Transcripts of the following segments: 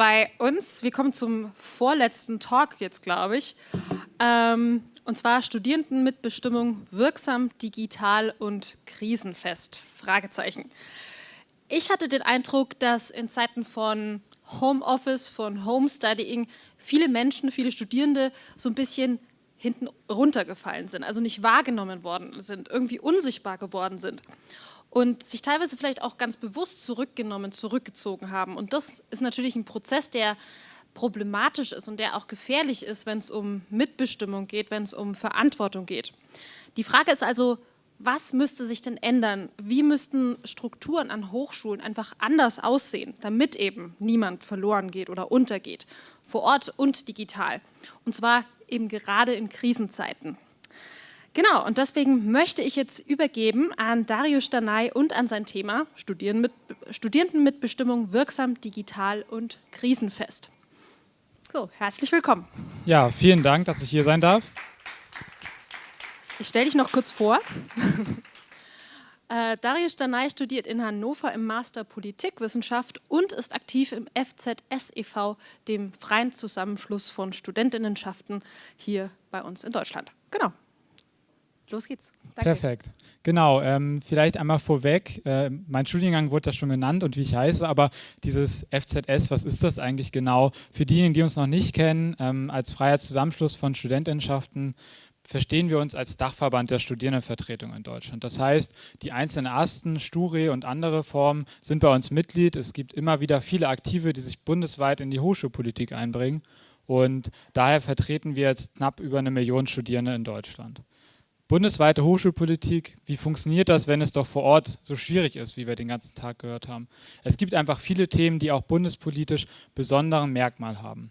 bei uns, wir kommen zum vorletzten Talk jetzt, glaube ich, ähm, und zwar Studierendenmitbestimmung wirksam, digital und krisenfest, Fragezeichen. Ich hatte den Eindruck, dass in Zeiten von Homeoffice, von Homestudying viele Menschen, viele Studierende so ein bisschen hinten runtergefallen sind, also nicht wahrgenommen worden sind, irgendwie unsichtbar geworden sind und sich teilweise vielleicht auch ganz bewusst zurückgenommen, zurückgezogen haben. Und das ist natürlich ein Prozess, der problematisch ist und der auch gefährlich ist, wenn es um Mitbestimmung geht, wenn es um Verantwortung geht. Die Frage ist also, was müsste sich denn ändern? Wie müssten Strukturen an Hochschulen einfach anders aussehen, damit eben niemand verloren geht oder untergeht, vor Ort und digital? Und zwar eben gerade in Krisenzeiten. Genau, und deswegen möchte ich jetzt übergeben an Dario Stanay und an sein Thema Studierendenmitbestimmung wirksam, digital und krisenfest. So, herzlich willkommen. Ja, vielen Dank, dass ich hier sein darf. Ich stelle dich noch kurz vor. äh, Dario Stanay studiert in Hannover im Master Politikwissenschaft und ist aktiv im FZS e.V., dem freien Zusammenschluss von Studentinnenschaften hier bei uns in Deutschland. Genau. Los geht's. Danke. Perfekt. Genau, ähm, vielleicht einmal vorweg, äh, mein Studiengang wurde ja schon genannt und wie ich heiße, aber dieses FZS, was ist das eigentlich genau? Für diejenigen, die uns noch nicht kennen, ähm, als freier Zusammenschluss von Studentinnenschaften verstehen wir uns als Dachverband der Studierendenvertretung in Deutschland. Das heißt, die einzelnen Asten, Sture und andere Formen sind bei uns Mitglied. Es gibt immer wieder viele Aktive, die sich bundesweit in die Hochschulpolitik einbringen und daher vertreten wir jetzt knapp über eine Million Studierende in Deutschland. Bundesweite Hochschulpolitik, wie funktioniert das, wenn es doch vor Ort so schwierig ist, wie wir den ganzen Tag gehört haben? Es gibt einfach viele Themen, die auch bundespolitisch besonderen Merkmal haben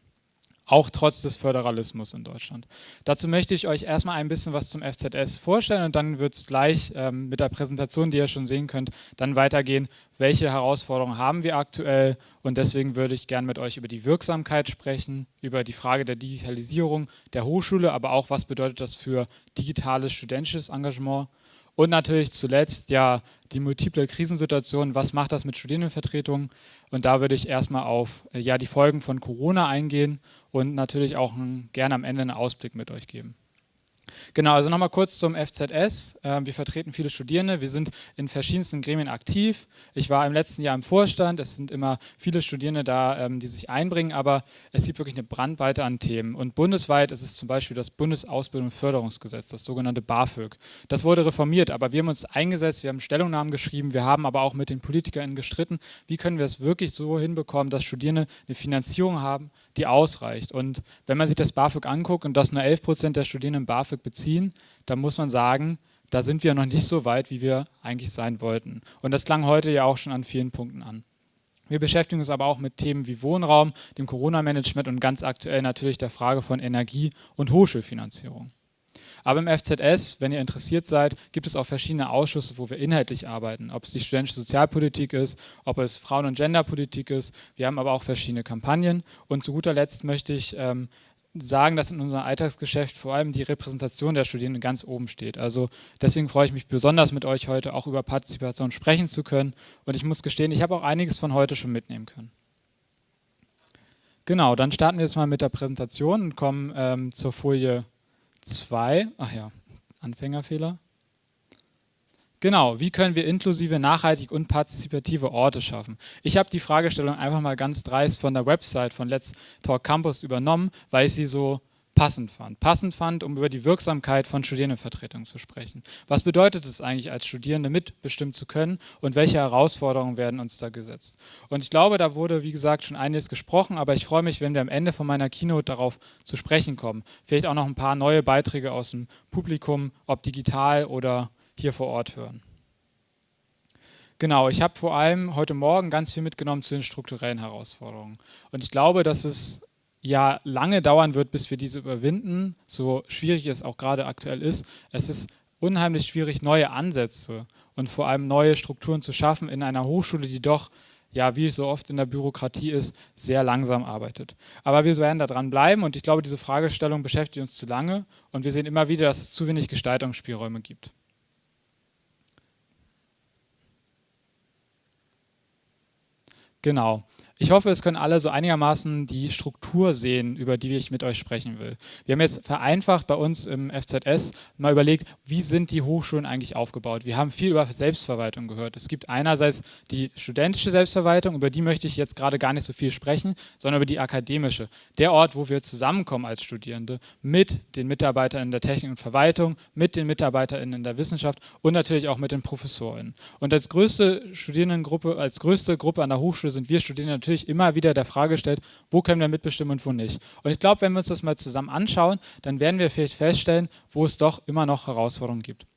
auch trotz des Föderalismus in Deutschland. Dazu möchte ich euch erstmal ein bisschen was zum FZS vorstellen und dann wird es gleich ähm, mit der Präsentation, die ihr schon sehen könnt, dann weitergehen, welche Herausforderungen haben wir aktuell? Und deswegen würde ich gerne mit euch über die Wirksamkeit sprechen, über die Frage der Digitalisierung der Hochschule, aber auch was bedeutet das für digitales studentisches Engagement und natürlich zuletzt ja die multiple Krisensituation, was macht das mit Studierendenvertretungen? Und da würde ich erstmal auf äh, ja, die Folgen von Corona eingehen und natürlich auch gerne am Ende einen Ausblick mit euch geben. Genau, also nochmal kurz zum FZS. Ähm, wir vertreten viele Studierende, wir sind in verschiedensten Gremien aktiv. Ich war im letzten Jahr im Vorstand, es sind immer viele Studierende da, ähm, die sich einbringen, aber es gibt wirklich eine Brandweite an Themen. Und bundesweit ist es zum Beispiel das Bundesausbildung und Förderungsgesetz, das sogenannte BAföG. Das wurde reformiert, aber wir haben uns eingesetzt, wir haben Stellungnahmen geschrieben, wir haben aber auch mit den PolitikerInnen gestritten, wie können wir es wirklich so hinbekommen, dass Studierende eine Finanzierung haben, die ausreicht. Und wenn man sich das BAföG anguckt und dass nur 11 Prozent der Studierenden BAföG beziehen, dann muss man sagen, da sind wir noch nicht so weit, wie wir eigentlich sein wollten. Und das klang heute ja auch schon an vielen Punkten an. Wir beschäftigen uns aber auch mit Themen wie Wohnraum, dem Corona-Management und ganz aktuell natürlich der Frage von Energie- und Hochschulfinanzierung. Aber im FZS, wenn ihr interessiert seid, gibt es auch verschiedene Ausschüsse, wo wir inhaltlich arbeiten. Ob es die studentische Sozialpolitik ist, ob es Frauen- und Genderpolitik ist. Wir haben aber auch verschiedene Kampagnen. Und zu guter Letzt möchte ich ähm, sagen, dass in unserem Alltagsgeschäft vor allem die Repräsentation der Studierenden ganz oben steht. Also deswegen freue ich mich besonders mit euch heute auch über Partizipation sprechen zu können. Und ich muss gestehen, ich habe auch einiges von heute schon mitnehmen können. Genau, dann starten wir jetzt mal mit der Präsentation und kommen ähm, zur Folie 2, ach ja, Anfängerfehler. Genau, wie können wir inklusive, nachhaltig und partizipative Orte schaffen? Ich habe die Fragestellung einfach mal ganz dreist von der Website von Let's Talk Campus übernommen, weil ich sie so passend fand. Passend fand, um über die Wirksamkeit von Studierendenvertretungen zu sprechen. Was bedeutet es eigentlich, als Studierende mitbestimmen zu können und welche Herausforderungen werden uns da gesetzt? Und ich glaube, da wurde, wie gesagt, schon einiges gesprochen, aber ich freue mich, wenn wir am Ende von meiner Keynote darauf zu sprechen kommen. Vielleicht auch noch ein paar neue Beiträge aus dem Publikum, ob digital oder hier vor Ort hören. Genau, ich habe vor allem heute Morgen ganz viel mitgenommen zu den strukturellen Herausforderungen. Und ich glaube, dass es ja lange dauern wird, bis wir diese überwinden, so schwierig es auch gerade aktuell ist. Es ist unheimlich schwierig, neue Ansätze und vor allem neue Strukturen zu schaffen in einer Hochschule, die doch, ja, wie es so oft in der Bürokratie ist, sehr langsam arbeitet. Aber wir werden da dran bleiben und ich glaube, diese Fragestellung beschäftigt uns zu lange und wir sehen immer wieder, dass es zu wenig Gestaltungsspielräume gibt. Genau. Ich hoffe, es können alle so einigermaßen die Struktur sehen, über die ich mit euch sprechen will. Wir haben jetzt vereinfacht bei uns im FZS mal überlegt, wie sind die Hochschulen eigentlich aufgebaut. Wir haben viel über Selbstverwaltung gehört. Es gibt einerseits die studentische Selbstverwaltung, über die möchte ich jetzt gerade gar nicht so viel sprechen, sondern über die akademische. Der Ort, wo wir zusammenkommen als Studierende mit den Mitarbeitern in der Technik und Verwaltung, mit den Mitarbeitern in der Wissenschaft und natürlich auch mit den Professoren. Und als größte Studierendengruppe, als größte Gruppe an der Hochschule sind wir Studierende natürlich immer wieder der Frage stellt, wo können wir mitbestimmen und wo nicht. Und ich glaube, wenn wir uns das mal zusammen anschauen, dann werden wir vielleicht feststellen, wo es doch immer noch Herausforderungen gibt.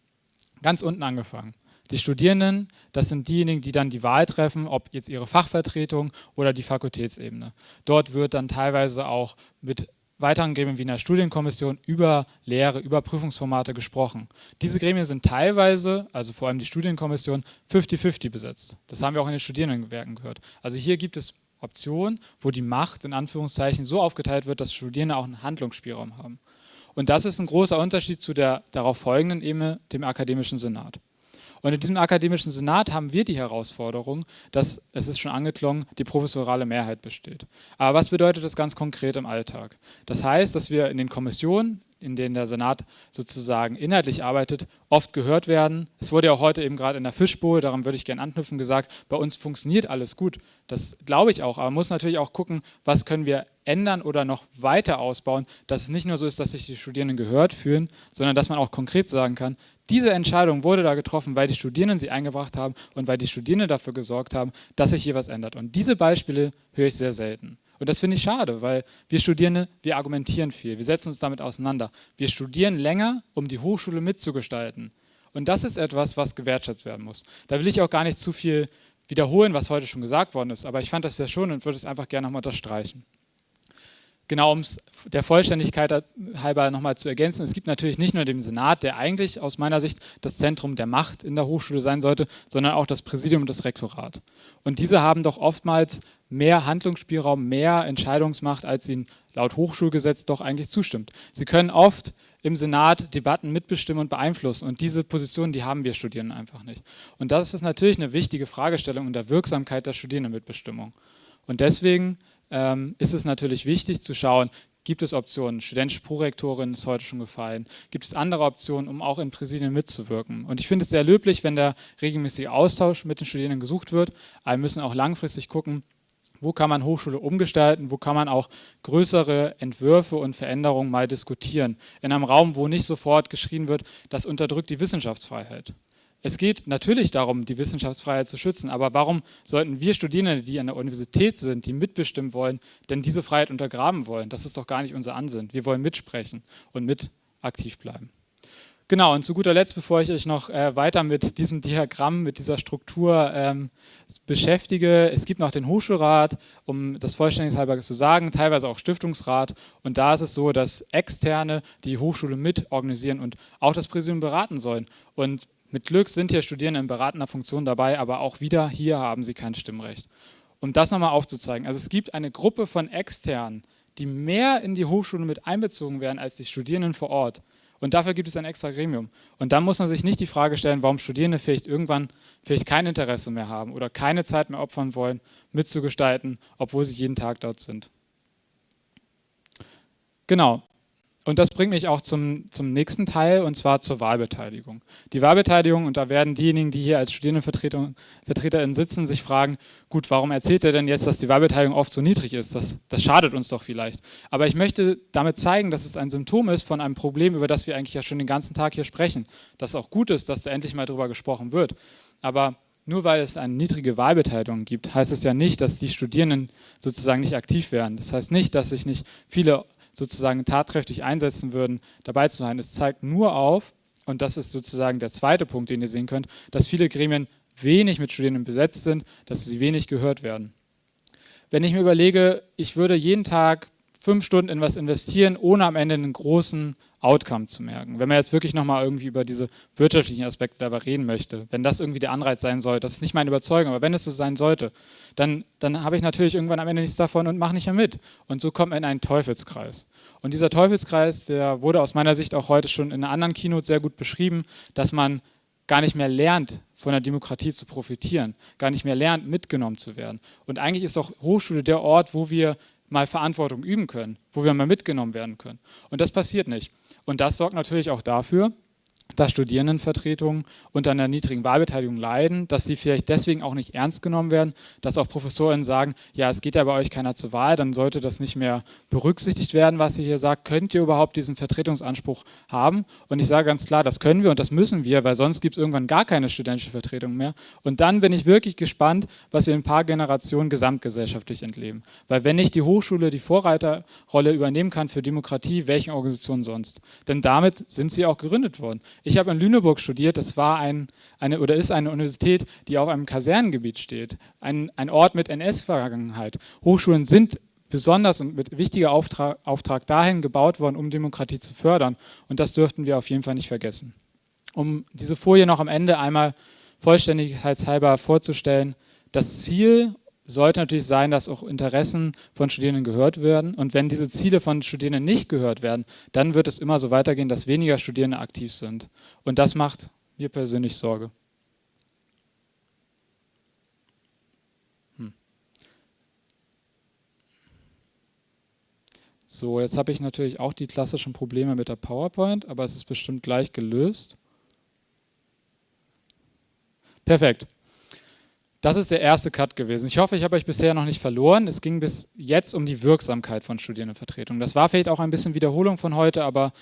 Ganz unten angefangen. Die Studierenden, das sind diejenigen, die dann die Wahl treffen, ob jetzt ihre Fachvertretung oder die Fakultätsebene. Dort wird dann teilweise auch mit weiteren Gremien wie in der Studienkommission über Lehre, über Prüfungsformate gesprochen. Diese Gremien sind teilweise, also vor allem die Studienkommission, 50-50 besetzt. Das haben wir auch in den Studierendenwerken gehört. Also hier gibt es Option, wo die Macht in Anführungszeichen so aufgeteilt wird, dass Studierende auch einen Handlungsspielraum haben. Und das ist ein großer Unterschied zu der darauf folgenden Ebene, dem akademischen Senat. Und in diesem akademischen Senat haben wir die Herausforderung, dass, es ist schon angeklungen, die professorale Mehrheit besteht. Aber was bedeutet das ganz konkret im Alltag? Das heißt, dass wir in den Kommissionen, in denen der Senat sozusagen inhaltlich arbeitet, oft gehört werden. Es wurde ja auch heute eben gerade in der Fischbowl, daran würde ich gerne anknüpfen, gesagt, bei uns funktioniert alles gut. Das glaube ich auch, aber man muss natürlich auch gucken, was können wir ändern oder noch weiter ausbauen, dass es nicht nur so ist, dass sich die Studierenden gehört fühlen, sondern dass man auch konkret sagen kann, diese Entscheidung wurde da getroffen, weil die Studierenden sie eingebracht haben und weil die Studierenden dafür gesorgt haben, dass sich hier was ändert. Und diese Beispiele höre ich sehr selten. Und das finde ich schade, weil wir Studierende, wir argumentieren viel, wir setzen uns damit auseinander. Wir studieren länger, um die Hochschule mitzugestalten. Und das ist etwas, was gewertschätzt werden muss. Da will ich auch gar nicht zu viel wiederholen, was heute schon gesagt worden ist, aber ich fand das sehr schön und würde es einfach gerne nochmal unterstreichen. Genau, um es der Vollständigkeit halber nochmal zu ergänzen, es gibt natürlich nicht nur den Senat, der eigentlich aus meiner Sicht das Zentrum der Macht in der Hochschule sein sollte, sondern auch das Präsidium und das Rektorat. Und diese haben doch oftmals mehr Handlungsspielraum, mehr Entscheidungsmacht, als ihnen laut Hochschulgesetz doch eigentlich zustimmt. Sie können oft im Senat Debatten mitbestimmen und beeinflussen. Und diese Position, die haben wir Studierenden einfach nicht. Und das ist natürlich eine wichtige Fragestellung in der Wirksamkeit der Studierendenmitbestimmung. Und deswegen ähm, ist es natürlich wichtig zu schauen, gibt es Optionen? Studentische Prorektorin ist heute schon gefallen. Gibt es andere Optionen, um auch in Präsidien mitzuwirken? Und ich finde es sehr löblich, wenn der regelmäßige Austausch mit den Studierenden gesucht wird. Aber wir müssen auch langfristig gucken, wo kann man Hochschule umgestalten, wo kann man auch größere Entwürfe und Veränderungen mal diskutieren. In einem Raum, wo nicht sofort geschrien wird, das unterdrückt die Wissenschaftsfreiheit. Es geht natürlich darum, die Wissenschaftsfreiheit zu schützen, aber warum sollten wir Studierende, die an der Universität sind, die mitbestimmen wollen, denn diese Freiheit untergraben wollen? Das ist doch gar nicht unser Ansinnen. Wir wollen mitsprechen und mit aktiv bleiben. Genau, und zu guter Letzt, bevor ich euch noch äh, weiter mit diesem Diagramm, mit dieser Struktur ähm, beschäftige, es gibt noch den Hochschulrat, um das vollständigkeitshalber zu sagen, teilweise auch Stiftungsrat. Und da ist es so, dass Externe die Hochschule mit organisieren und auch das Präsidium beraten sollen. Und mit Glück sind hier Studierende in beratender Funktion dabei, aber auch wieder hier haben sie kein Stimmrecht. Um das nochmal aufzuzeigen, also es gibt eine Gruppe von Externen, die mehr in die Hochschule mit einbezogen werden als die Studierenden vor Ort. Und dafür gibt es ein extra Gremium. Und dann muss man sich nicht die Frage stellen, warum Studierende vielleicht irgendwann vielleicht kein Interesse mehr haben oder keine Zeit mehr opfern wollen, mitzugestalten, obwohl sie jeden Tag dort sind. Genau, und das bringt mich auch zum, zum nächsten Teil, und zwar zur Wahlbeteiligung. Die Wahlbeteiligung, und da werden diejenigen, die hier als StudierendenvertreterInnen sitzen, sich fragen, gut, warum erzählt er denn jetzt, dass die Wahlbeteiligung oft so niedrig ist? Das, das schadet uns doch vielleicht. Aber ich möchte damit zeigen, dass es ein Symptom ist von einem Problem, über das wir eigentlich ja schon den ganzen Tag hier sprechen. Dass es auch gut ist, dass da endlich mal drüber gesprochen wird. Aber nur weil es eine niedrige Wahlbeteiligung gibt, heißt es ja nicht, dass die Studierenden sozusagen nicht aktiv werden. Das heißt nicht, dass sich nicht viele sozusagen tatkräftig einsetzen würden, dabei zu sein. Es zeigt nur auf, und das ist sozusagen der zweite Punkt, den ihr sehen könnt, dass viele Gremien wenig mit Studierenden besetzt sind, dass sie wenig gehört werden. Wenn ich mir überlege, ich würde jeden Tag fünf Stunden in was investieren, ohne am Ende einen großen Outcome zu merken. Wenn man jetzt wirklich nochmal irgendwie über diese wirtschaftlichen Aspekte dabei reden möchte, wenn das irgendwie der Anreiz sein soll, das ist nicht meine Überzeugung, aber wenn es so sein sollte, dann, dann habe ich natürlich irgendwann am Ende nichts davon und mache nicht mehr mit. Und so kommt man in einen Teufelskreis. Und dieser Teufelskreis, der wurde aus meiner Sicht auch heute schon in einer anderen Keynote sehr gut beschrieben, dass man gar nicht mehr lernt, von der Demokratie zu profitieren, gar nicht mehr lernt, mitgenommen zu werden. Und eigentlich ist doch Hochschule der Ort, wo wir mal Verantwortung üben können, wo wir mal mitgenommen werden können. Und das passiert nicht. Und das sorgt natürlich auch dafür, dass Studierendenvertretungen unter einer niedrigen Wahlbeteiligung leiden, dass sie vielleicht deswegen auch nicht ernst genommen werden, dass auch Professorinnen sagen, ja, es geht ja bei euch keiner zur Wahl, dann sollte das nicht mehr berücksichtigt werden, was ihr hier sagt. Könnt ihr überhaupt diesen Vertretungsanspruch haben? Und ich sage ganz klar, das können wir und das müssen wir, weil sonst gibt es irgendwann gar keine studentische Vertretung mehr. Und dann bin ich wirklich gespannt, was wir in ein paar Generationen gesamtgesellschaftlich entleben. Weil wenn nicht die Hochschule die Vorreiterrolle übernehmen kann für Demokratie, welchen Organisationen sonst? Denn damit sind sie auch gegründet worden. Ich habe in Lüneburg studiert, das war ein, eine oder ist eine Universität, die auf einem Kasernengebiet steht, ein, ein Ort mit NS-Vergangenheit. Hochschulen sind besonders und mit wichtiger Auftrag, Auftrag dahin gebaut worden, um Demokratie zu fördern. Und das dürften wir auf jeden Fall nicht vergessen. Um diese Folie noch am Ende einmal vollständigkeitshalber vorzustellen, das Ziel sollte natürlich sein, dass auch Interessen von Studierenden gehört werden. Und wenn diese Ziele von Studierenden nicht gehört werden, dann wird es immer so weitergehen, dass weniger Studierende aktiv sind. Und das macht mir persönlich Sorge. Hm. So, jetzt habe ich natürlich auch die klassischen Probleme mit der PowerPoint, aber es ist bestimmt gleich gelöst. Perfekt. Das ist der erste Cut gewesen. Ich hoffe, ich habe euch bisher noch nicht verloren. Es ging bis jetzt um die Wirksamkeit von Studierendenvertretungen. Das war vielleicht auch ein bisschen Wiederholung von heute, aber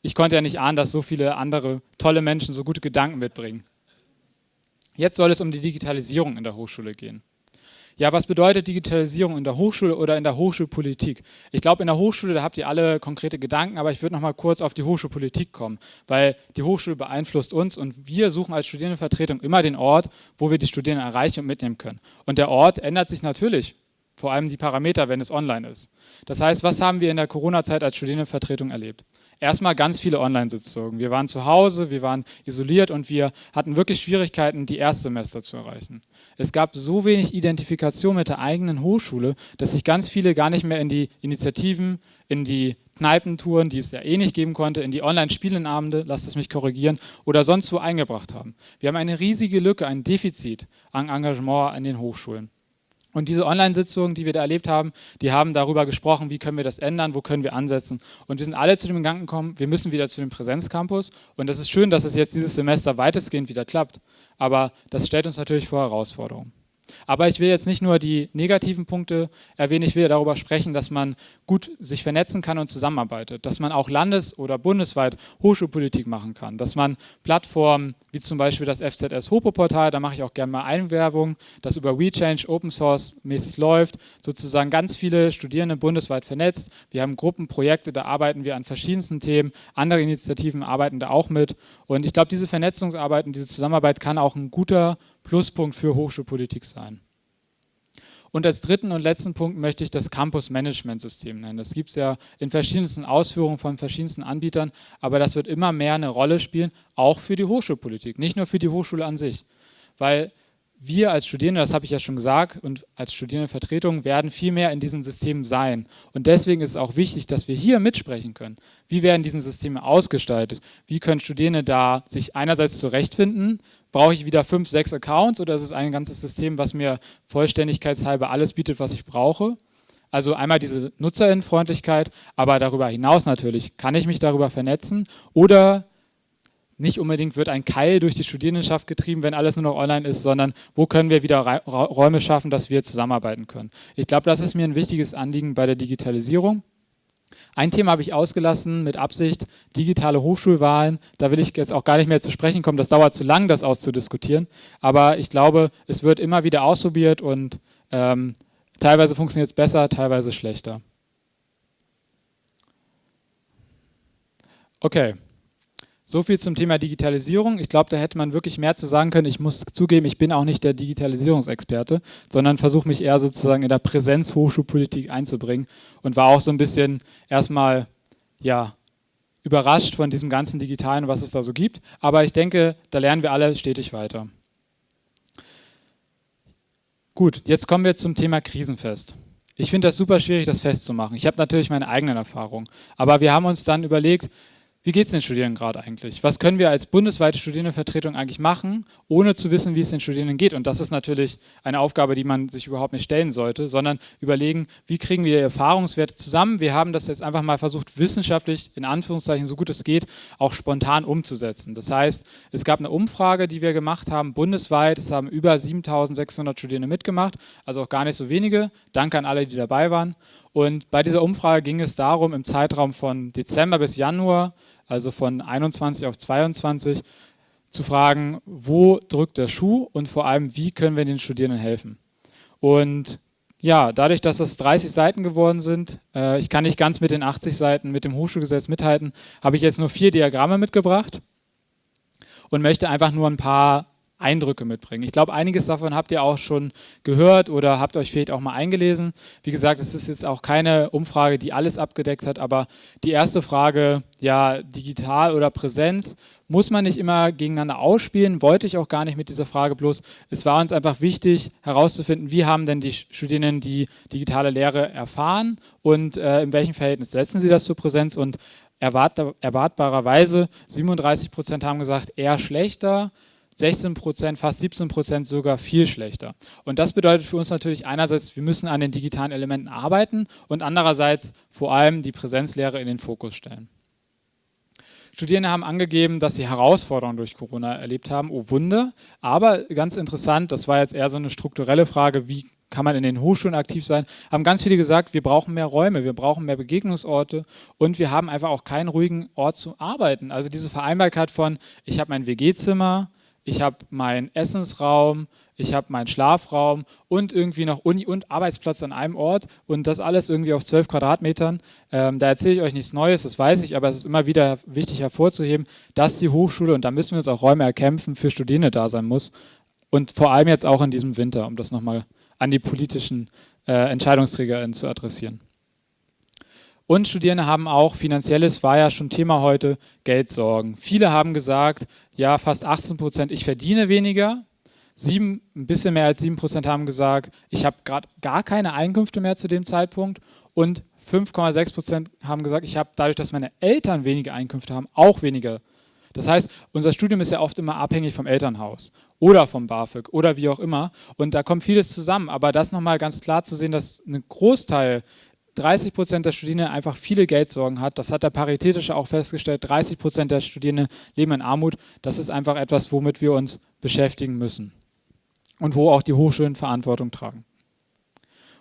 ich konnte ja nicht ahnen, dass so viele andere tolle Menschen so gute Gedanken mitbringen. Jetzt soll es um die Digitalisierung in der Hochschule gehen. Ja, was bedeutet Digitalisierung in der Hochschule oder in der Hochschulpolitik? Ich glaube, in der Hochschule, da habt ihr alle konkrete Gedanken, aber ich würde noch mal kurz auf die Hochschulpolitik kommen, weil die Hochschule beeinflusst uns und wir suchen als Studierendenvertretung immer den Ort, wo wir die Studierenden erreichen und mitnehmen können. Und der Ort ändert sich natürlich, vor allem die Parameter, wenn es online ist. Das heißt, was haben wir in der Corona-Zeit als Studierendenvertretung erlebt? Erstmal ganz viele Online-Sitzungen. Wir waren zu Hause, wir waren isoliert und wir hatten wirklich Schwierigkeiten, die Erstsemester zu erreichen. Es gab so wenig Identifikation mit der eigenen Hochschule, dass sich ganz viele gar nicht mehr in die Initiativen, in die Kneipentouren, die es ja eh nicht geben konnte, in die Online-Spielenabende, lasst es mich korrigieren, oder sonst wo eingebracht haben. Wir haben eine riesige Lücke, ein Defizit an Engagement an den Hochschulen. Und diese Online-Sitzungen, die wir da erlebt haben, die haben darüber gesprochen, wie können wir das ändern, wo können wir ansetzen. Und wir sind alle zu dem Gedanken gekommen, wir müssen wieder zu dem Präsenzcampus. Und das ist schön, dass es jetzt dieses Semester weitestgehend wieder klappt. Aber das stellt uns natürlich vor Herausforderungen. Aber ich will jetzt nicht nur die negativen Punkte erwähnen, ich will darüber sprechen, dass man gut sich vernetzen kann und zusammenarbeitet, dass man auch landes- oder bundesweit Hochschulpolitik machen kann, dass man Plattformen wie zum Beispiel das FZS Hopo-Portal, da mache ich auch gerne mal Einwerbung, das über WeChange Open Source mäßig läuft, sozusagen ganz viele Studierende bundesweit vernetzt. Wir haben Gruppenprojekte, da arbeiten wir an verschiedensten Themen, andere Initiativen arbeiten da auch mit und ich glaube, diese Vernetzungsarbeit und diese Zusammenarbeit kann auch ein guter Pluspunkt für Hochschulpolitik sein. Und als dritten und letzten Punkt möchte ich das Campus-Management-System nennen. Das gibt es ja in verschiedensten Ausführungen von verschiedensten Anbietern, aber das wird immer mehr eine Rolle spielen, auch für die Hochschulpolitik, nicht nur für die Hochschule an sich. Weil wir als Studierende, das habe ich ja schon gesagt, und als Studierendenvertretung werden viel mehr in diesen Systemen sein. Und deswegen ist es auch wichtig, dass wir hier mitsprechen können. Wie werden diese Systeme ausgestaltet? Wie können Studierende da sich einerseits zurechtfinden? Brauche ich wieder fünf, sechs Accounts oder ist es ein ganzes System, was mir vollständigkeitshalber alles bietet, was ich brauche? Also einmal diese Nutzerinnenfreundlichkeit, aber darüber hinaus natürlich, kann ich mich darüber vernetzen oder nicht unbedingt wird ein Keil durch die Studierendenschaft getrieben, wenn alles nur noch online ist, sondern wo können wir wieder Räume schaffen, dass wir zusammenarbeiten können. Ich glaube, das ist mir ein wichtiges Anliegen bei der Digitalisierung. Ein Thema habe ich ausgelassen mit Absicht, digitale Hochschulwahlen. Da will ich jetzt auch gar nicht mehr zu sprechen kommen, das dauert zu lang, das auszudiskutieren. Aber ich glaube, es wird immer wieder ausprobiert und ähm, teilweise funktioniert es besser, teilweise schlechter. Okay. So viel zum Thema Digitalisierung. Ich glaube, da hätte man wirklich mehr zu sagen können. Ich muss zugeben, ich bin auch nicht der Digitalisierungsexperte, sondern versuche mich eher sozusagen in der Präsenzhochschulpolitik einzubringen und war auch so ein bisschen erstmal, ja, überrascht von diesem ganzen Digitalen, was es da so gibt. Aber ich denke, da lernen wir alle stetig weiter. Gut, jetzt kommen wir zum Thema Krisenfest. Ich finde das super schwierig, das festzumachen. Ich habe natürlich meine eigenen Erfahrungen. Aber wir haben uns dann überlegt, wie geht es den Studierenden gerade eigentlich? Was können wir als bundesweite Studierendenvertretung eigentlich machen, ohne zu wissen, wie es den Studierenden geht? Und das ist natürlich eine Aufgabe, die man sich überhaupt nicht stellen sollte, sondern überlegen, wie kriegen wir Erfahrungswerte zusammen? Wir haben das jetzt einfach mal versucht, wissenschaftlich, in Anführungszeichen, so gut es geht, auch spontan umzusetzen. Das heißt, es gab eine Umfrage, die wir gemacht haben, bundesweit. Es haben über 7600 Studierende mitgemacht, also auch gar nicht so wenige. Danke an alle, die dabei waren. Und bei dieser Umfrage ging es darum, im Zeitraum von Dezember bis Januar also von 21 auf 22, zu fragen, wo drückt der Schuh und vor allem, wie können wir den Studierenden helfen. Und ja, dadurch, dass das 30 Seiten geworden sind, äh, ich kann nicht ganz mit den 80 Seiten mit dem Hochschulgesetz mithalten, habe ich jetzt nur vier Diagramme mitgebracht und möchte einfach nur ein paar Eindrücke mitbringen. Ich glaube, einiges davon habt ihr auch schon gehört oder habt euch vielleicht auch mal eingelesen. Wie gesagt, es ist jetzt auch keine Umfrage, die alles abgedeckt hat, aber die erste Frage, ja, digital oder Präsenz, muss man nicht immer gegeneinander ausspielen, wollte ich auch gar nicht mit dieser Frage, bloß es war uns einfach wichtig herauszufinden, wie haben denn die Studierenden die digitale Lehre erfahren und äh, in welchem Verhältnis setzen sie das zur Präsenz und erwart erwartbarerweise 37 Prozent haben gesagt, eher schlechter, 16 Prozent, fast 17 Prozent sogar viel schlechter. Und das bedeutet für uns natürlich einerseits, wir müssen an den digitalen Elementen arbeiten und andererseits vor allem die Präsenzlehre in den Fokus stellen. Studierende haben angegeben, dass sie Herausforderungen durch Corona erlebt haben. Oh Wunder. Aber ganz interessant, das war jetzt eher so eine strukturelle Frage, wie kann man in den Hochschulen aktiv sein, haben ganz viele gesagt, wir brauchen mehr Räume, wir brauchen mehr Begegnungsorte und wir haben einfach auch keinen ruhigen Ort zu arbeiten. Also diese Vereinbarkeit von, ich habe mein WG-Zimmer, ich habe meinen Essensraum, ich habe meinen Schlafraum und irgendwie noch Uni und Arbeitsplatz an einem Ort und das alles irgendwie auf 12 Quadratmetern. Ähm, da erzähle ich euch nichts Neues, das weiß ich, aber es ist immer wieder wichtig hervorzuheben, dass die Hochschule, und da müssen wir uns auch Räume erkämpfen, für Studierende da sein muss. Und vor allem jetzt auch in diesem Winter, um das nochmal an die politischen äh, EntscheidungsträgerInnen zu adressieren. Und Studierende haben auch, finanzielles war ja schon Thema heute, Geldsorgen. Viele haben gesagt, ja, fast 18 Prozent, ich verdiene weniger. Sieben, ein bisschen mehr als 7 Prozent haben gesagt, ich habe gerade gar keine Einkünfte mehr zu dem Zeitpunkt. Und 5,6 Prozent haben gesagt, ich habe dadurch, dass meine Eltern weniger Einkünfte haben, auch weniger. Das heißt, unser Studium ist ja oft immer abhängig vom Elternhaus oder vom BAföG oder wie auch immer. Und da kommt vieles zusammen. Aber das nochmal ganz klar zu sehen, dass ein Großteil 30 Prozent der Studierenden einfach viele Geldsorgen hat. Das hat der Paritätische auch festgestellt. 30 Prozent der Studierenden leben in Armut. Das ist einfach etwas, womit wir uns beschäftigen müssen und wo auch die Hochschulen Verantwortung tragen.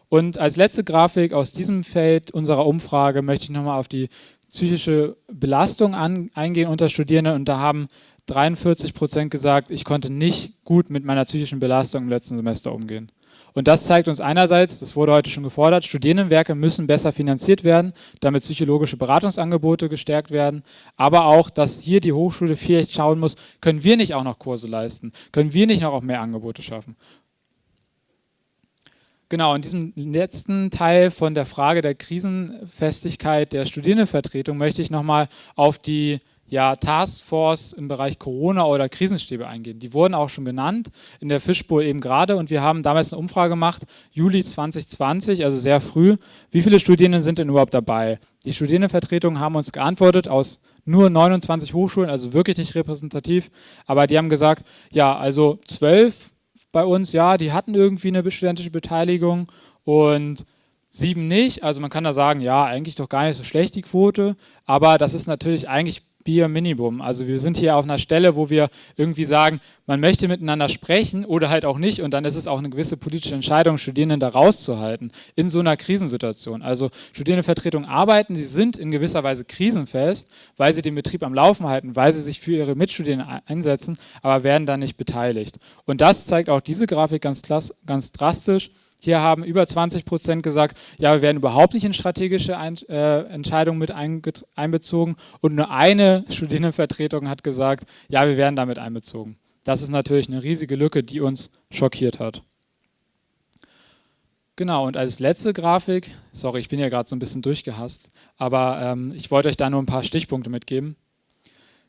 Und als letzte Grafik aus diesem Feld unserer Umfrage möchte ich nochmal auf die psychische Belastung an, eingehen unter Studierenden. Und da haben 43 Prozent gesagt, ich konnte nicht gut mit meiner psychischen Belastung im letzten Semester umgehen. Und das zeigt uns einerseits, das wurde heute schon gefordert, Studierendenwerke müssen besser finanziert werden, damit psychologische Beratungsangebote gestärkt werden, aber auch, dass hier die Hochschule vielleicht schauen muss, können wir nicht auch noch Kurse leisten, können wir nicht noch auch mehr Angebote schaffen. Genau, in diesem letzten Teil von der Frage der Krisenfestigkeit der Studierendenvertretung möchte ich nochmal auf die ja, Taskforce im Bereich Corona oder Krisenstäbe eingehen. Die wurden auch schon genannt in der Fischbowl eben gerade und wir haben damals eine Umfrage gemacht, Juli 2020, also sehr früh. Wie viele Studierende sind denn überhaupt dabei? Die Studierendenvertretungen haben uns geantwortet aus nur 29 Hochschulen, also wirklich nicht repräsentativ, aber die haben gesagt, ja, also zwölf bei uns, ja, die hatten irgendwie eine studentische Beteiligung und sieben nicht. Also man kann da sagen, ja, eigentlich doch gar nicht so schlecht die Quote, aber das ist natürlich eigentlich Bier Minimum. Also wir sind hier auf einer Stelle, wo wir irgendwie sagen, man möchte miteinander sprechen oder halt auch nicht und dann ist es auch eine gewisse politische Entscheidung, Studierenden da rauszuhalten in so einer Krisensituation. Also Studierendenvertretungen arbeiten, sie sind in gewisser Weise krisenfest, weil sie den Betrieb am Laufen halten, weil sie sich für ihre Mitstudierenden einsetzen, aber werden dann nicht beteiligt. Und das zeigt auch diese Grafik ganz, ganz drastisch. Hier haben über 20 Prozent gesagt, ja, wir werden überhaupt nicht in strategische Ein äh, Entscheidungen mit einbezogen. Und nur eine Studierendenvertretung hat gesagt, ja, wir werden damit einbezogen. Das ist natürlich eine riesige Lücke, die uns schockiert hat. Genau, und als letzte Grafik, sorry, ich bin ja gerade so ein bisschen durchgehasst, aber ähm, ich wollte euch da nur ein paar Stichpunkte mitgeben.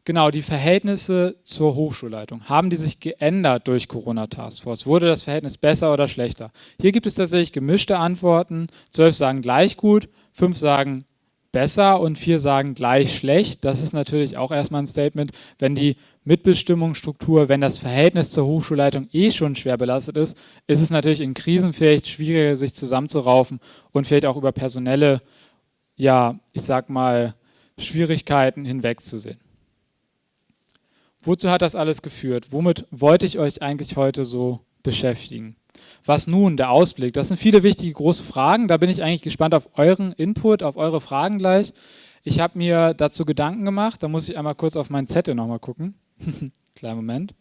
Genau, die Verhältnisse zur Hochschulleitung. Haben die sich geändert durch Corona Taskforce? Wurde das Verhältnis besser oder schlechter? Hier gibt es tatsächlich gemischte Antworten. Zwölf sagen gleich gut, fünf sagen besser und vier sagen gleich schlecht. Das ist natürlich auch erstmal ein Statement, wenn die Mitbestimmungsstruktur, wenn das Verhältnis zur Hochschulleitung eh schon schwer belastet ist, ist es natürlich in Krisen vielleicht schwieriger, sich zusammenzuraufen und vielleicht auch über personelle, ja, ich sag mal, Schwierigkeiten hinwegzusehen. Wozu hat das alles geführt? Womit wollte ich euch eigentlich heute so beschäftigen? Was nun, der Ausblick? Das sind viele wichtige große Fragen. Da bin ich eigentlich gespannt auf euren Input, auf eure Fragen gleich. Ich habe mir dazu Gedanken gemacht. Da muss ich einmal kurz auf meinen Zettel nochmal gucken. Kleinen Moment.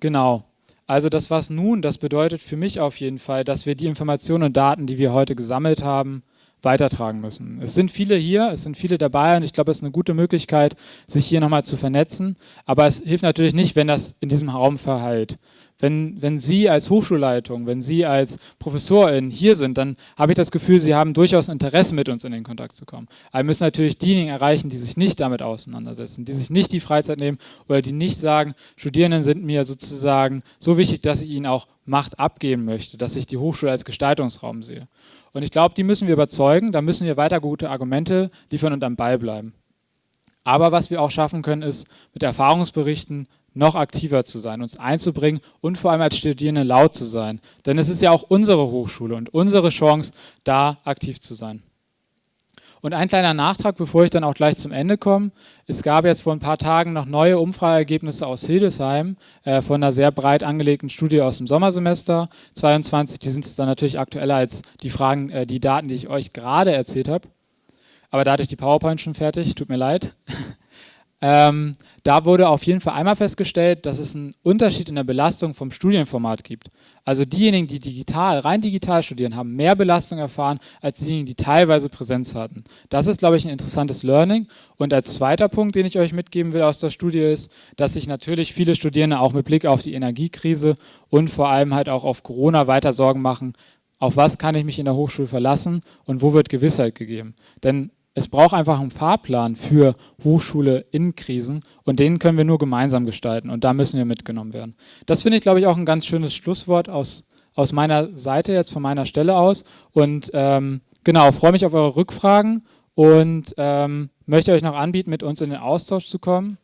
Genau. Also das was nun, das bedeutet für mich auf jeden Fall, dass wir die Informationen und Daten, die wir heute gesammelt haben, weitertragen müssen. Es sind viele hier, es sind viele dabei und ich glaube, es ist eine gute Möglichkeit, sich hier nochmal zu vernetzen. Aber es hilft natürlich nicht, wenn das in diesem Raum verheilt. Wenn, wenn Sie als Hochschulleitung, wenn Sie als Professorin hier sind, dann habe ich das Gefühl, Sie haben durchaus Interesse, mit uns in den Kontakt zu kommen. Aber wir müssen natürlich diejenigen erreichen, die sich nicht damit auseinandersetzen, die sich nicht die Freizeit nehmen oder die nicht sagen, Studierenden sind mir sozusagen so wichtig, dass ich ihnen auch Macht abgeben möchte, dass ich die Hochschule als Gestaltungsraum sehe. Und ich glaube, die müssen wir überzeugen, da müssen wir weiter gute Argumente liefern und am Ball bleiben. Aber was wir auch schaffen können, ist mit Erfahrungsberichten noch aktiver zu sein, uns einzubringen und vor allem als Studierende laut zu sein. Denn es ist ja auch unsere Hochschule und unsere Chance, da aktiv zu sein. Und ein kleiner Nachtrag, bevor ich dann auch gleich zum Ende komme. Es gab jetzt vor ein paar Tagen noch neue Umfrageergebnisse aus Hildesheim äh, von einer sehr breit angelegten Studie aus dem Sommersemester 22. Die sind dann natürlich aktueller als die Fragen, äh, die Daten, die ich euch gerade erzählt habe. Aber da hatte ich die PowerPoint schon fertig, tut mir leid. Ähm, da wurde auf jeden Fall einmal festgestellt, dass es einen Unterschied in der Belastung vom Studienformat gibt. Also diejenigen, die digital, rein digital studieren, haben mehr Belastung erfahren als diejenigen, die teilweise Präsenz hatten. Das ist, glaube ich, ein interessantes Learning. Und als zweiter Punkt, den ich euch mitgeben will aus der Studie, ist, dass sich natürlich viele Studierende auch mit Blick auf die Energiekrise und vor allem halt auch auf Corona weiter Sorgen machen, auf was kann ich mich in der Hochschule verlassen und wo wird Gewissheit gegeben. Denn es braucht einfach einen Fahrplan für Hochschule in Krisen und den können wir nur gemeinsam gestalten und da müssen wir mitgenommen werden. Das finde ich, glaube ich, auch ein ganz schönes Schlusswort aus, aus meiner Seite jetzt, von meiner Stelle aus und ähm, genau, freue mich auf eure Rückfragen und ähm, möchte euch noch anbieten, mit uns in den Austausch zu kommen.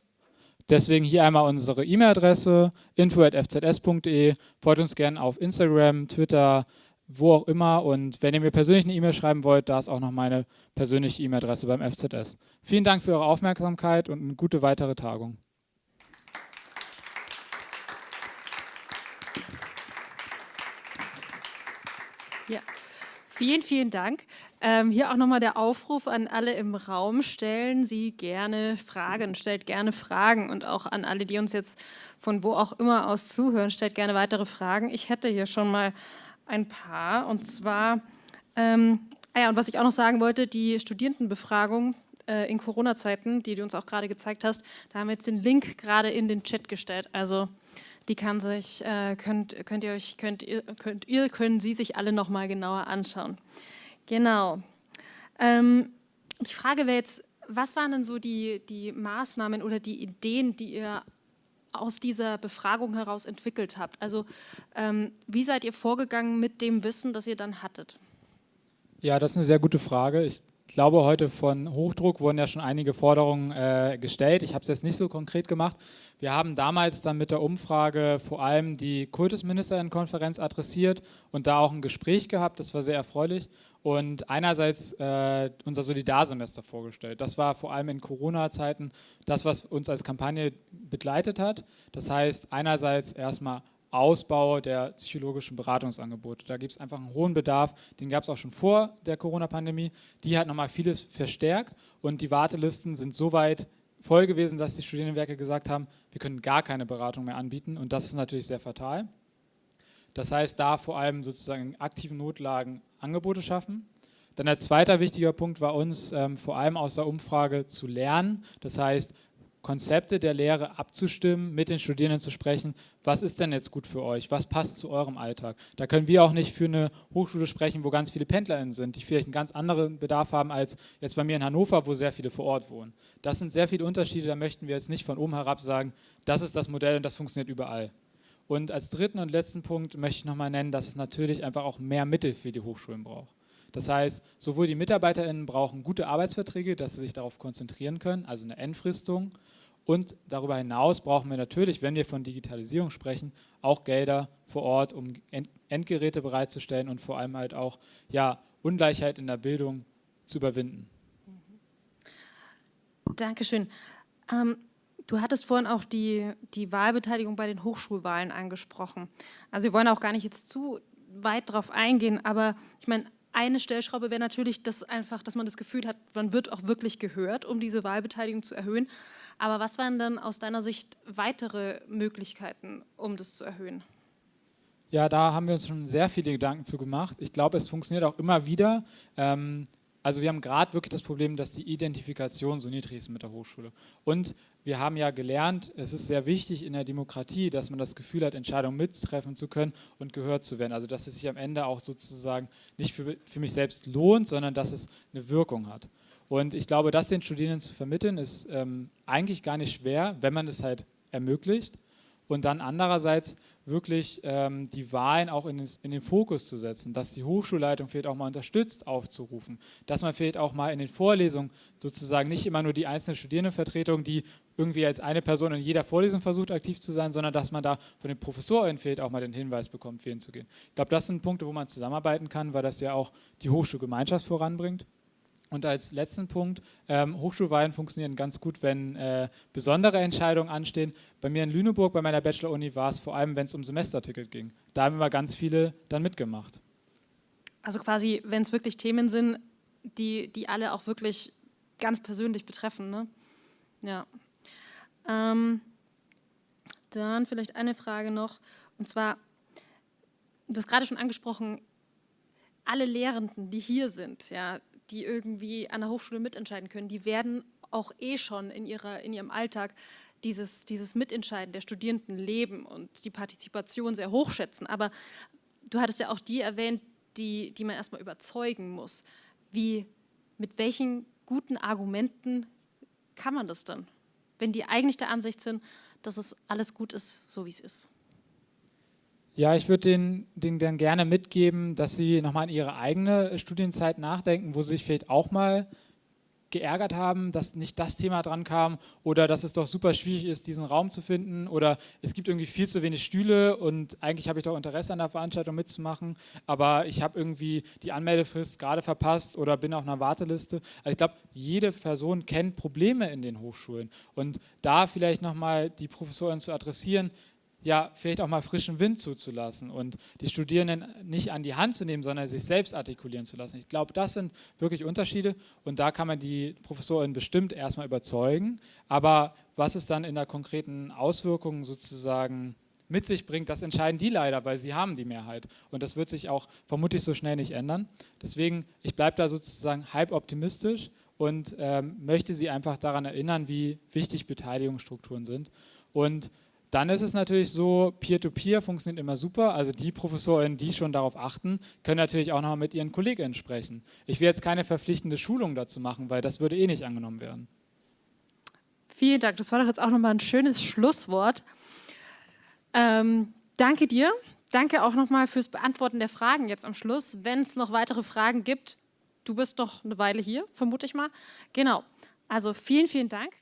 Deswegen hier einmal unsere E-Mail-Adresse info.fzs.de, folgt uns gerne auf Instagram, Twitter, wo auch immer. Und wenn ihr mir persönlich eine E-Mail schreiben wollt, da ist auch noch meine persönliche E-Mail-Adresse beim FZS. Vielen Dank für eure Aufmerksamkeit und eine gute weitere Tagung. Ja, vielen, vielen Dank. Ähm, hier auch nochmal der Aufruf an alle im Raum, stellen Sie gerne Fragen, stellt gerne Fragen und auch an alle, die uns jetzt von wo auch immer aus zuhören, stellt gerne weitere Fragen. Ich hätte hier schon mal ein paar. Und zwar, ähm, ah ja, und was ich auch noch sagen wollte, die Studierendenbefragung äh, in Corona-Zeiten, die du uns auch gerade gezeigt hast, da haben wir jetzt den Link gerade in den Chat gestellt. Also die kann sich, äh, könnt, könnt ihr euch, könnt ihr, könnt ihr, können Sie sich alle nochmal genauer anschauen. Genau. Ähm, die Frage wäre jetzt, was waren denn so die, die Maßnahmen oder die Ideen, die ihr aus dieser Befragung heraus entwickelt habt? Also ähm, wie seid ihr vorgegangen mit dem Wissen, das ihr dann hattet? Ja, das ist eine sehr gute Frage. Ich glaube, heute von Hochdruck wurden ja schon einige Forderungen äh, gestellt. Ich habe es jetzt nicht so konkret gemacht. Wir haben damals dann mit der Umfrage vor allem die Kultusministerinnenkonferenz adressiert und da auch ein Gespräch gehabt. Das war sehr erfreulich und einerseits äh, unser Solidarsemester vorgestellt. Das war vor allem in Corona-Zeiten das, was uns als Kampagne begleitet hat. Das heißt, einerseits erstmal Ausbau der psychologischen Beratungsangebote. Da gibt es einfach einen hohen Bedarf, den gab es auch schon vor der Corona-Pandemie. Die hat nochmal vieles verstärkt und die Wartelisten sind so weit voll gewesen, dass die Studienwerke gesagt haben, wir können gar keine Beratung mehr anbieten und das ist natürlich sehr fatal. Das heißt, da vor allem sozusagen in aktiven Notlagen Angebote schaffen. Dann ein zweiter wichtiger Punkt war uns ähm, vor allem aus der Umfrage zu lernen. Das heißt, Konzepte der Lehre abzustimmen, mit den Studierenden zu sprechen, was ist denn jetzt gut für euch, was passt zu eurem Alltag. Da können wir auch nicht für eine Hochschule sprechen, wo ganz viele PendlerInnen sind, die vielleicht einen ganz anderen Bedarf haben als jetzt bei mir in Hannover, wo sehr viele vor Ort wohnen. Das sind sehr viele Unterschiede, da möchten wir jetzt nicht von oben herab sagen, das ist das Modell und das funktioniert überall. Und als dritten und letzten Punkt möchte ich nochmal nennen, dass es natürlich einfach auch mehr Mittel für die Hochschulen braucht. Das heißt, sowohl die MitarbeiterInnen brauchen gute Arbeitsverträge, dass sie sich darauf konzentrieren können, also eine Endfristung. Und darüber hinaus brauchen wir natürlich, wenn wir von Digitalisierung sprechen, auch Gelder vor Ort, um Endgeräte bereitzustellen und vor allem halt auch ja, Ungleichheit in der Bildung zu überwinden. Dankeschön. Ähm, du hattest vorhin auch die, die Wahlbeteiligung bei den Hochschulwahlen angesprochen. Also wir wollen auch gar nicht jetzt zu weit drauf eingehen, aber ich meine, eine Stellschraube wäre natürlich, dass einfach, dass man das Gefühl hat, man wird auch wirklich gehört, um diese Wahlbeteiligung zu erhöhen. Aber was wären dann aus deiner Sicht weitere Möglichkeiten, um das zu erhöhen? Ja, da haben wir uns schon sehr viele Gedanken zu gemacht. Ich glaube, es funktioniert auch immer wieder. Ähm, also wir haben gerade wirklich das Problem, dass die Identifikation so niedrig ist mit der Hochschule. Und wir haben ja gelernt, es ist sehr wichtig in der Demokratie, dass man das Gefühl hat, Entscheidungen mittreffen zu können und gehört zu werden. Also dass es sich am Ende auch sozusagen nicht für, für mich selbst lohnt, sondern dass es eine Wirkung hat. Und ich glaube, das den Studierenden zu vermitteln, ist ähm, eigentlich gar nicht schwer, wenn man es halt ermöglicht. Und dann andererseits wirklich ähm, die Wahlen auch in den, in den, Fokus zu setzen, dass die Hochschulleitung vielleicht auch mal unterstützt aufzurufen, dass man vielleicht auch mal in den Vorlesungen sozusagen nicht immer nur die einzelne Studierendenvertretung, die irgendwie als eine Person in jeder Vorlesung versucht aktiv zu sein, sondern dass man da von den Professoren fehlt auch mal den Hinweis bekommt, ihn zu gehen. Ich glaube, das sind Punkte, wo man zusammenarbeiten kann, weil das ja auch die Hochschulgemeinschaft voranbringt. Und als letzten Punkt, ähm, Hochschulwahlen funktionieren ganz gut, wenn äh, besondere Entscheidungen anstehen. Bei mir in Lüneburg, bei meiner Bachelor-Uni, war es vor allem, wenn es um Semesterticket ging. Da haben immer ganz viele dann mitgemacht. Also quasi, wenn es wirklich Themen sind, die, die alle auch wirklich ganz persönlich betreffen. Ne? Ja. Ähm, dann vielleicht eine Frage noch, und zwar, du hast gerade schon angesprochen, alle Lehrenden, die hier sind, ja, die irgendwie an der Hochschule mitentscheiden können, die werden auch eh schon in, ihrer, in ihrem Alltag dieses, dieses Mitentscheiden der Studierenden leben und die Partizipation sehr hoch schätzen. Aber du hattest ja auch die erwähnt, die, die man erstmal überzeugen muss. Wie, mit welchen guten Argumenten kann man das dann, wenn die eigentlich der Ansicht sind, dass es alles gut ist, so wie es ist? Ja, ich würde denen, denen dann gerne mitgeben, dass sie nochmal an ihre eigene Studienzeit nachdenken, wo sie sich vielleicht auch mal geärgert haben, dass nicht das Thema dran kam oder dass es doch super schwierig ist, diesen Raum zu finden oder es gibt irgendwie viel zu wenig Stühle und eigentlich habe ich doch Interesse an der Veranstaltung mitzumachen, aber ich habe irgendwie die Anmeldefrist gerade verpasst oder bin auf einer Warteliste. Also ich glaube, jede Person kennt Probleme in den Hochschulen und da vielleicht nochmal die Professoren zu adressieren, ja, vielleicht auch mal frischen Wind zuzulassen und die Studierenden nicht an die Hand zu nehmen, sondern sich selbst artikulieren zu lassen. Ich glaube, das sind wirklich Unterschiede und da kann man die Professorin bestimmt erstmal überzeugen, aber was es dann in der konkreten Auswirkung sozusagen mit sich bringt, das entscheiden die leider, weil sie haben die Mehrheit und das wird sich auch vermutlich so schnell nicht ändern. Deswegen, ich bleibe da sozusagen halb optimistisch und ähm, möchte Sie einfach daran erinnern, wie wichtig Beteiligungsstrukturen sind und dann ist es natürlich so, Peer-to-Peer -Peer funktioniert immer super. Also die Professorinnen, die schon darauf achten, können natürlich auch noch mit ihren KollegInnen sprechen. Ich will jetzt keine verpflichtende Schulung dazu machen, weil das würde eh nicht angenommen werden. Vielen Dank. Das war doch jetzt auch nochmal ein schönes Schlusswort. Ähm, danke dir. Danke auch nochmal fürs Beantworten der Fragen jetzt am Schluss. Wenn es noch weitere Fragen gibt, du bist noch eine Weile hier, vermute ich mal. Genau. Also vielen, vielen Dank.